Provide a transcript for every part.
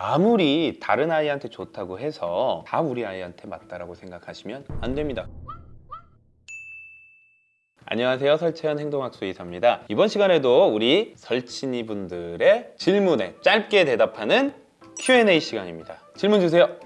아무리 다른 아이한테 좋다고 해서 다 우리 아이한테 맞다라고 생각하시면 안 됩니다. 안녕하세요. 설채연 행동학수 의사입니다. 이번 시간에도 우리 설친이 분들의 질문에 짧게 대답하는 Q&A 시간입니다. 질문 주세요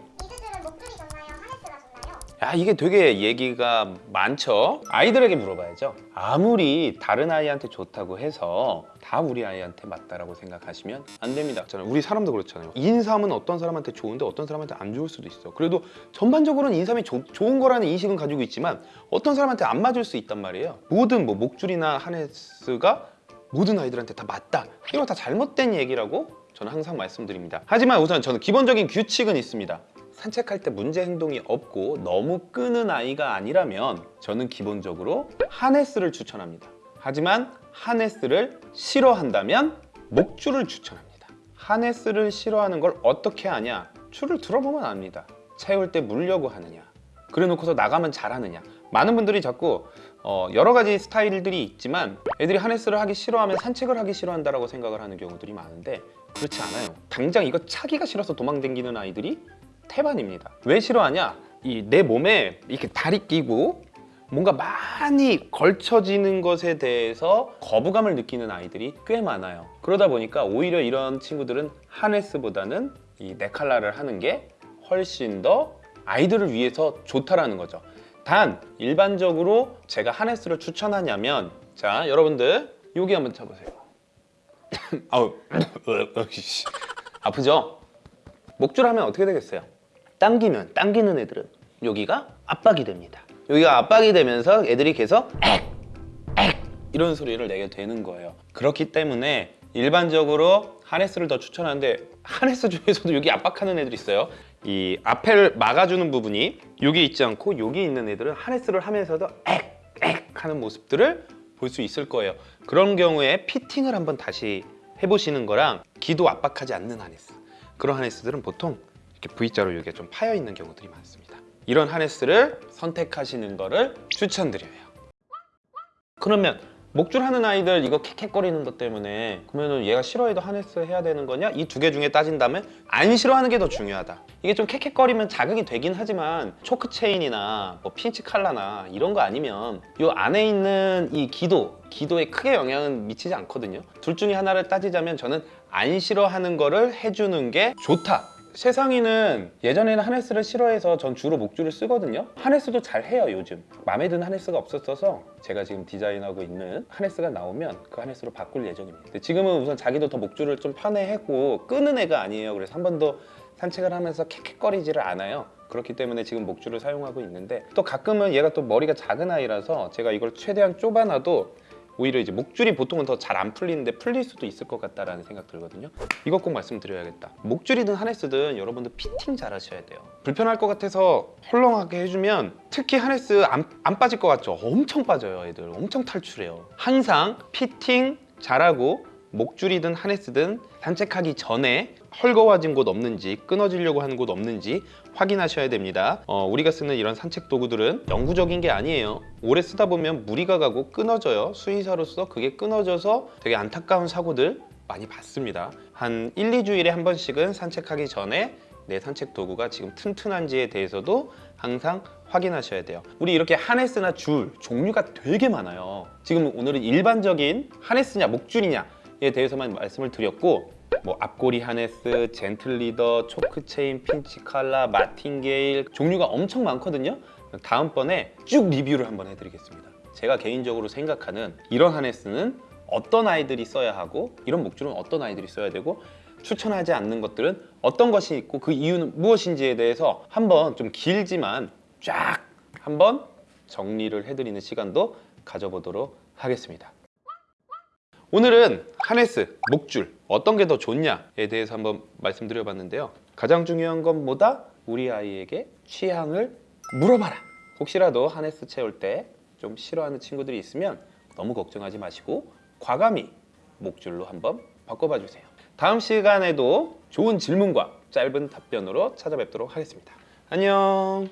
야 이게 되게 얘기가 많죠? 아이들에게 물어봐야죠. 아무리 다른 아이한테 좋다고 해서 다 우리 아이한테 맞다라고 생각하시면 안 됩니다. 저는 우리 사람도 그렇잖아요. 인삼은 어떤 사람한테 좋은데 어떤 사람한테 안 좋을 수도 있어. 그래도 전반적으로는 인삼이 조- 좋은 거라는 인식은 가지고 있지만 어떤 사람한테 안 맞을 수 있단 말이에요. 모든 뭐 목줄이나 하네스가 모든 아이들한테 다 맞다. 이거 다 잘못된 얘기라고 저는 항상 말씀드립니다. 하지만 우선 저는 기본적인 규칙은 있습니다 산책할 때 문제 행동이 없고 너무 끄는 아이가 아니라면 저는 기본적으로 하네스를 추천합니다. 하지만 하네스를 싫어한다면 목줄을 추천합니다. 하네스를 싫어하는 걸 어떻게 아냐? 줄을 들어보면 압니다. 채울 때 물려고 하느냐? 그래 놓고서 나가면 잘하느냐? 많은 분들이 자꾸 어, 여러 가지 스타일들이 있지만 애들이 하네스를 하기 싫어하면 산책을 하기 싫어한다라고 생각을 하는 경우들이 많은데 그렇지 않아요. 당장 이거 차기가 싫어서 도망댕기는 아이들이 태반입니다. 왜 싫어하냐? 이 내 몸에 이렇게 다리 끼고 뭔가 많이 걸쳐지는 것에 대해서 거부감을 느끼는 아이들이 꽤 많아요. 그러다 보니까 오히려 이런 친구들은 하네스보다는 이 네칼라를 하는 게 훨씬 더 아이들을 위해서 좋다라는 거죠. 단 일반적으로 제가 하네스를 추천하냐면 자 여러분들 여기 한번 쳐보세요. 아우 아프죠? 목줄 하면 어떻게 되겠어요? 당기면 당기는 애들은 여기가 압박이 됩니다 여기가 압박이 되면서 애들이 계속 액! 액! 이런 소리를 내게 되는 거예요 그렇기 때문에 일반적으로 하네스를 더 추천하는데 하네스 중에서도 여기 압박하는 애들이 있어요 이 앞을 막아주는 부분이 여기 있지 않고 여기 있는 애들은 하네스를 하면서도 액! 액! 하는 모습들을 볼 수 있을 거예요 그런 경우에 피팅을 한번 다시 해보시는 거랑 기도 압박하지 않는 하네스 그런 하네스들은 보통 V자로 여기가 좀 파여 있는 경우들이 많습니다. 이런 하네스를 선택하시는 거를 추천드려요. 그러면 목줄 하는 아이들 이거 캑캑거리는 것 때문에 그러면 얘가 싫어해도 하네스 해야 되는 거냐? 이 두 개 중에 따진다면 안 싫어하는 게 더 중요하다. 이게 좀 캑캑거리면 자극이 되긴 하지만 초크 체인이나 뭐 핀치 칼라나 이런 거 아니면 이 안에 있는 이 기도 기도에 크게 영향은 미치지 않거든요. 둘 중에 하나를 따지자면 저는 안 싫어하는 거를 해주는 게 좋다 세상이는 예전에는 하네스를 싫어해서 전 주로 목줄을 쓰거든요. 하네스도 잘 해요 요즘. 마음에 드는 하네스가 없었어서 제가 지금 디자인하고 있는 하네스가 나오면 그 하네스로 바꿀 예정입니다. 지금은 우선 자기도 더 목줄을 좀 편해하고 끄는 애가 아니에요. 그래서 한 번도 산책을 하면서 캑캑거리지를 않아요. 그렇기 때문에 지금 목줄을 사용하고 있는데 또 가끔은 얘가 또 머리가 작은 아이라서 제가 이걸 최대한 좁아놔도 오히려 이제 목줄이 보통은 더 잘 안 풀리는데 풀릴 수도 있을 것 같다라는 생각 들거든요. 이것 꼭 말씀드려야겠다. 목줄이든 하네스든 여러분들 피팅 잘 하셔야 돼요. 불편할 것 같아서 헐렁하게 해주면 특히 하네스 안, 안 빠질 것 같죠? 엄청 빠져요 애들. 엄청 탈출해요. 항상 피팅 잘하고 목줄이든 하네스든 산책하기 전에 헐거워진 곳 없는지 끊어지려고 하는 곳 없는지 확인하셔야 됩니다. 어, 우리가 쓰는 이런 산책 도구들은 영구적인 게 아니에요. 오래 쓰다 보면 무리가 가고 끊어져요. 수의사로서 그게 끊어져서 되게 안타까운 사고들 많이 봤습니다. 한 1, 2주일에 한 번씩은 산책하기 전에 내 산책 도구가 지금 튼튼한지에 대해서도 항상 확인하셔야 돼요. 우리 이렇게 harness나 줄 종류가 되게 많아요. 지금 오늘은 일반적인 harness냐 목줄이냐에 대해서만 말씀을 드렸고 뭐 앞고리 harness, gentle leader, choke chain, pinch collar, martingale 종류가 엄청 많거든요. 다음번에 쭉 리뷰를 한번 해드리겠습니다. 제가 개인적으로 생각하는 이런 harness는 어떤 아이들이 써야 하고 이런 목줄은 어떤 아이들이 써야 되고 추천하지 않는 것들은 어떤 것이 있고 그 이유는 무엇인지에 대해서 한번 좀 길지만 쫙 한번 정리를 해드리는 시간도 가져보도록 하겠습니다 오늘은 하네스, 목줄 어떤 게 더 좋냐에 대해서 한번 말씀드려봤는데요. 가장 중요한 건 뭐다? 우리 아이에게 취향을 물어봐라. 혹시라도 하네스 채울 때 좀 싫어하는 친구들이 있으면 너무 걱정하지 마시고 과감히 목줄로 한번 바꿔봐 주세요. 다음 시간에도 좋은 질문과 짧은 답변으로 찾아뵙도록 하겠습니다. 안녕